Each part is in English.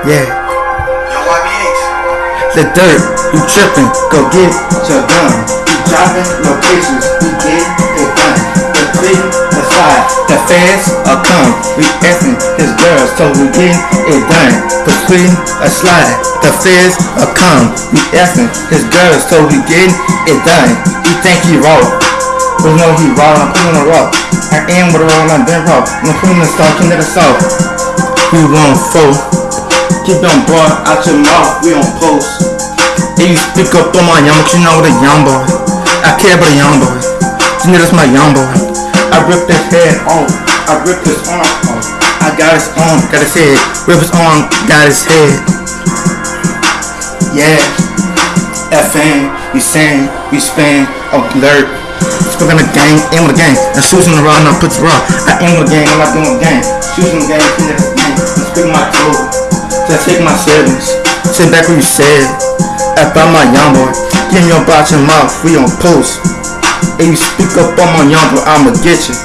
Yeah. Yo, YBH. The dirt, you tripping, go get your gun. You dropping locations, we get it done. The three, the five, the fast are come. We effing his girls, so we get it done. Between a slide, the feds are come. We effing his girls, so we get it done. He think he raw, but no he raw. I'm pulling a rock. I am with a roll, I'm been raw. I'm pulling the star, of the south. We want four. Keep them boy out your mouth, we on post. And you speak up on my young, but you know what a young boy. I care about a young boy. You know that's my young boy. I ripped his head off. I ripped his arm off. I got his arm, got his head. Rip his arm, got his head. Yeah. FN, we sing, we spin, alert. Spoken the gang, aim with the gang. And shoes in the raw, now put the raw. I aim with the gang, I'm not doing the gang. Shoes in the gang, clean the gang. I'm speaking my code. Just take my savings. Sit back where you said. After my young boy. Give me your box and mouth, we on post. And you speak up on my young boy, I'ma get you.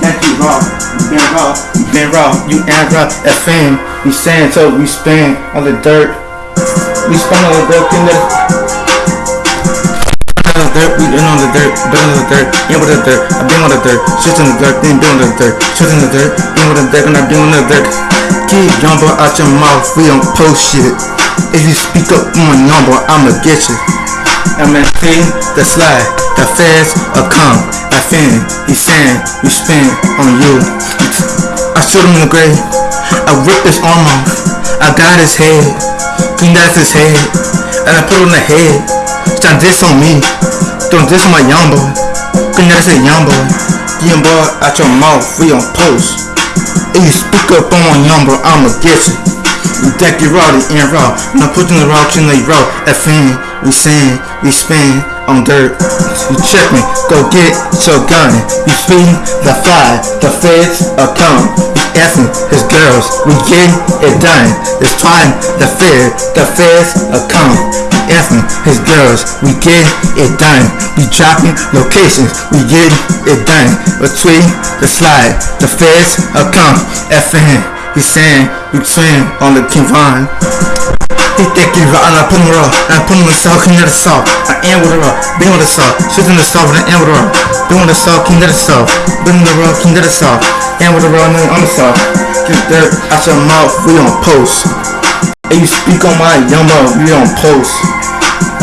Thank you, raw. You been raw, you been raw, you and raw. FM, we saying so we spin on the dirt. We spin on the dirt, in on the dirt, we in on the dirt, been on the dirt, in with the dirt, I've been on the dirt, shit the dirt, then been on the dirt, shit the dirt, in with the dirt, and I've been on the dirt. Keep jumbo out your mouth, we don't post shit. If you speak up on my number, I'ma get you. I'm in the slide, the feds are come. I fin, he saying, we spin on you. I shoot him in the grave, I rip his arm off, I got his head, clean that's his head, and I put on the head. Trying this on me, don't this on my young boy, clean that's a young boy. Young boy out your mouth, we on post. If you speak up on my young boy, I'ma get you. We deck you raw, the end raw. Now put in the raw, clean the raw. FN, we sing, we spin on dirt. You check me, go get your gun. You feeding the fire, the feds are coming. Effing his girls, we getting it done. It's time, the fed, the feds are coming. Effing his girls, we get it done. We dropping locations, we get it done. Between the slide, the feds are coming. FN, we saying, we swim on the King Vine. He think he and I put him raw. I put him in the salt, king of the salt. I am with the raw, been with the salt. Shit in the salt, and I am with the raw. Been with the salt, king of the salt. Been in the raw, king of the salt. And with the raw, on the salt. Get dirt out your mouth, we on post. You speak on my mouth, we on post.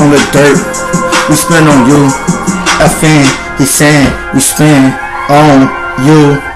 On the dirt, we spend on you. A fan, he saying, we spend on you.